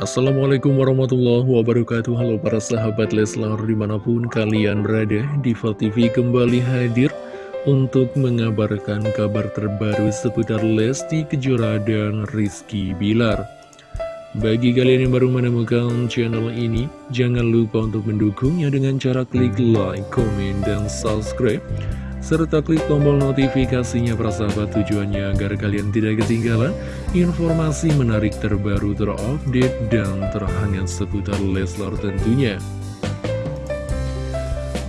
Assalamualaikum warahmatullahi wabarakatuh. Halo para sahabat Leslar di mana pun kalian berada Diva TV kembali hadir Untuk mengabarkan kabar terbaru seputar Lesti Kejora dan Rizky Bilar. Bagi kalian yang baru menemukan channel ini Jangan lupa untuk mendukungnya dengan cara klik like, komen, dan subscribe serta klik tombol notifikasinya persahabat tujuannya agar kalian tidak ketinggalan informasi menarik terbaru terupdate dan terhangat seputar Leslar tentunya.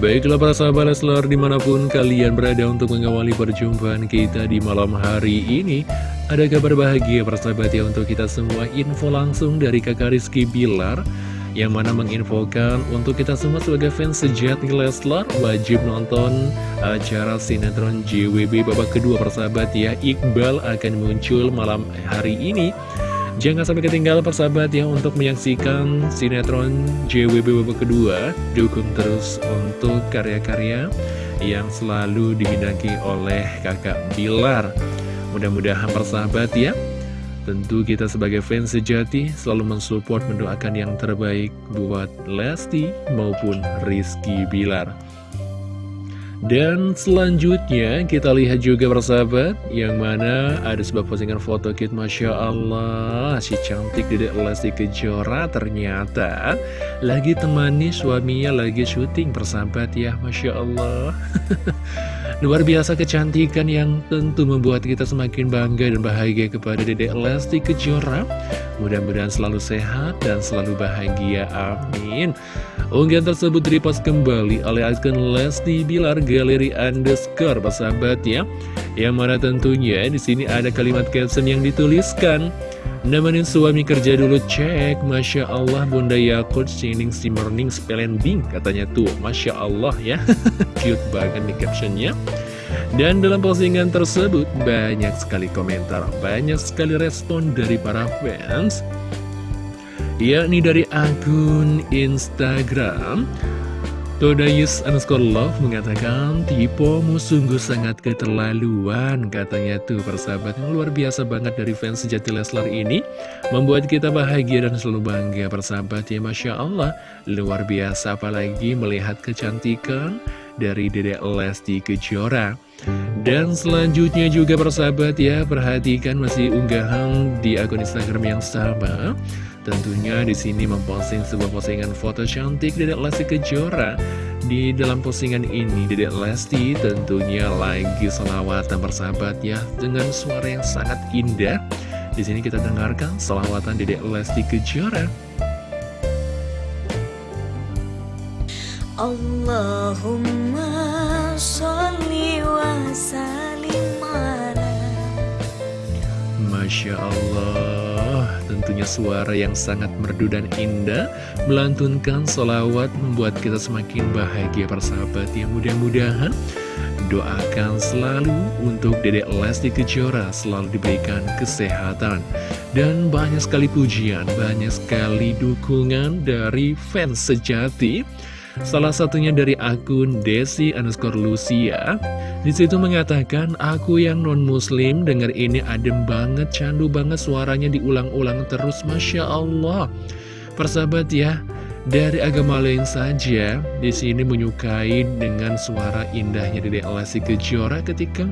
Baiklah para sahabat Leslar di mana pun kalian berada untuk mengawali perjumpaan kita di malam hari ini Ada kabar bahagia persahabat ya untuk kita semua info langsung dari kakak Rizky Bilar yang mana menginfokan untuk kita semua sebagai fans sejati Leslar wajib nonton acara sinetron JWB babak kedua persahabat ya. Iqbal akan muncul malam hari ini. Jangan sampai ketinggalan persahabat ya untuk menyaksikan sinetron JWB babak kedua. Dukung terus untuk karya-karya yang selalu dibinaki oleh kakak Bilar. Mudah-mudahan persahabat ya Tentu kita sebagai fans sejati selalu mensupport mendoakan yang terbaik buat Lesti maupun Rizky Bilar. Dan selanjutnya kita lihat juga persahabat Yang mana ada sebuah postingan foto kit Masya Allah. Si cantik dedek Lesti Kejora ternyata Lagi temani suaminya lagi syuting persahabat ya Masya Allah. Luar biasa kecantikan yang tentu membuat kita semakin bangga dan bahagia kepada dedek Lesti Kejora Mudah-mudahan selalu sehat dan selalu bahagia, amin. Unggahan tersebut direpost kembali oleh akun Lesti Bilar Galeri Underscore, persahabat ya. Yang mana tentunya di sini ada kalimat caption yang dituliskan Nemenin suami kerja dulu cek. Masya Allah Bunda Yakut Sining Simmerning Spelending Katanya tuh. Masya Allah ya. Cute banget nih captionnya Dan dalam postingan tersebut Banyak sekali komentar Banyak sekali respon dari para fans Yakni dari akun Instagram Todayus underscore love mengatakan Tipomu sungguh sangat keterlaluan Katanya tuh persahabat yang luar biasa banget dari fans sejati Leslar ini Membuat kita bahagia dan selalu bangga persahabat ya Masya Allah. Luar biasa apalagi melihat kecantikan dari Dedek Lesti Kejora dan selanjutnya juga persahabat ya Perhatikan masih unggahan di akun Instagram yang sama Tentunya di sini memposting sebuah postingan foto cantik Dedek Lesti Kejora. Di dalam postingan ini Dedek Lesti tentunya lagi selawatan persahabat ya dengan suara yang sangat indah. Di sini kita dengarkan selawatan Dedek Lesti Kejora. Allahumma sholli wa sallim Masya Allah tentunya suara yang sangat merdu dan indah Melantunkan solawat membuat kita semakin bahagia persahabat Yang mudah-mudahan doakan selalu untuk Dedek Lesti Kejora selalu diberikan kesehatan. Dan banyak sekali pujian, banyak sekali dukungan dari fans sejati Salah satunya dari akun Desi underscore Lucia. Di situ mengatakan aku yang non muslim dengar ini adem banget candu banget suaranya diulang-ulang terus Masya Allah. Persahabat ya dari agama lain saja di sini menyukai dengan suara indahnya Dede Alasi Kejora ketika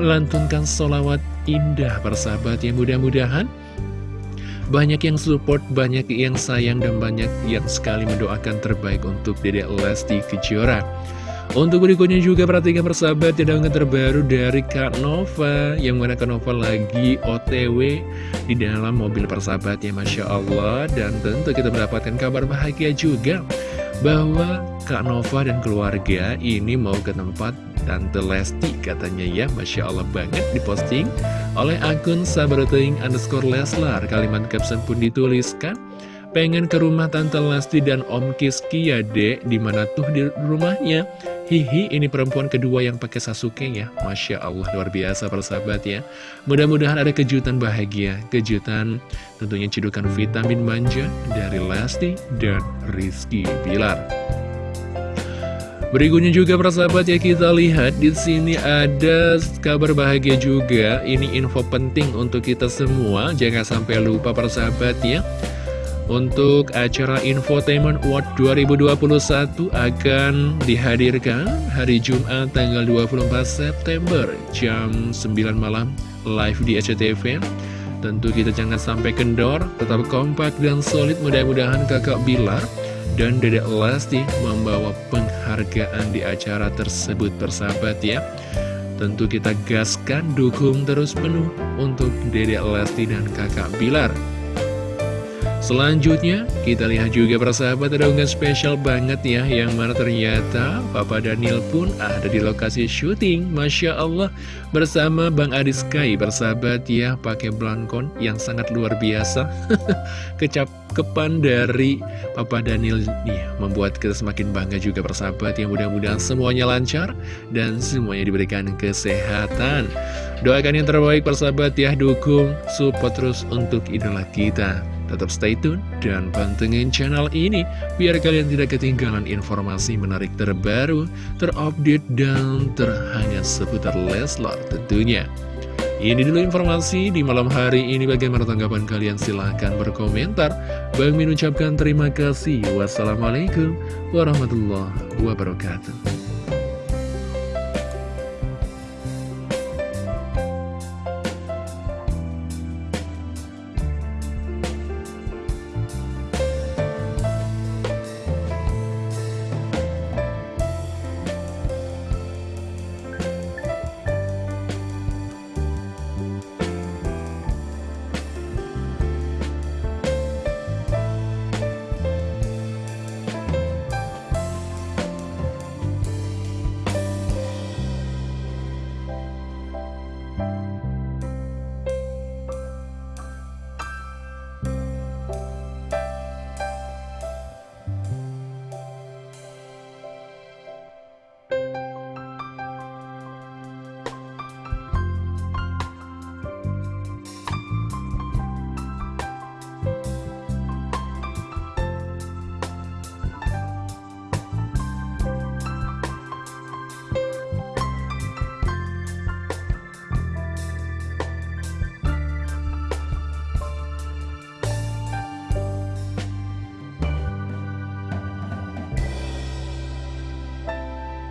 melantunkan solawat indah persahabat ya. Mudah-mudahan banyak yang support, banyak yang sayang, dan banyak yang sekali mendoakan terbaik untuk Dede Lesti Kejora. Untuk berikutnya juga perhatikan persahabat yang terbaru dari Kak Nova Yang mana Kak Nova lagi otw di dalam mobil persahabat ya Masya Allah Dan tentu kita mendapatkan kabar bahagia juga Bahwa Kak Nova dan keluarga ini mau ke tempat Tante Lesti katanya ya. Masya Allah banget diposting oleh akun sabaroteng underscore Leslar. Kalimat caption pun dituliskan. Pengen ke rumah Tante Lesti dan Om Kiski ya dek. Di mana tuh di rumahnya? Hihi ini perempuan kedua yang pakai Sasuke ya. Masya Allah luar biasa persahabat ya. Mudah-mudahan ada kejutan bahagia. Kejutan tentunya cedukan vitamin manja Dari Lesti dan Rizky Bilar Berikutnya juga persahabat ya kita lihat di sini ada kabar bahagia juga. Ini info penting untuk kita semua. Jangan sampai lupa persahabat ya. untuk acara Infotainment Award 2021 akan dihadirkan hari Jumat tanggal 24 September jam 9 malam live di SCTV. Tentu kita jangan sampai kendor, tetap kompak dan solid mudah-mudahan kakak Bilar dan Dedek Lesti membawa penghargaan di acara tersebut persahabat ya. Tentu kita gaskan, dukung terus penuh untuk Dedek Lesti dan kakak Bilar. Selanjutnya, kita lihat juga persahabat ada unggahan spesial banget ya Yang mana ternyata Papa Daniel pun ada di lokasi syuting. Masya Allah Bersama Bang Adi Sky bersahabat ya pakai blankon yang sangat luar biasa. Kecap kepan dari Papa Daniel nih Membuat kita semakin bangga juga persahabat Yang mudah-mudahan semuanya lancar Dan semuanya diberikan kesehatan. Doakan yang terbaik persahabat ya Dukung, support terus untuk idola kita Tetap stay tune dan pantengin channel ini biar kalian tidak ketinggalan informasi menarik terbaru, terupdate, dan terhangat seputar Leslar tentunya. Ini dulu informasi di malam hari ini bagaimana tanggapan kalian silahkan berkomentar. Bang Min ucapkan terima kasih. Wassalamualaikum warahmatullahi wabarakatuh.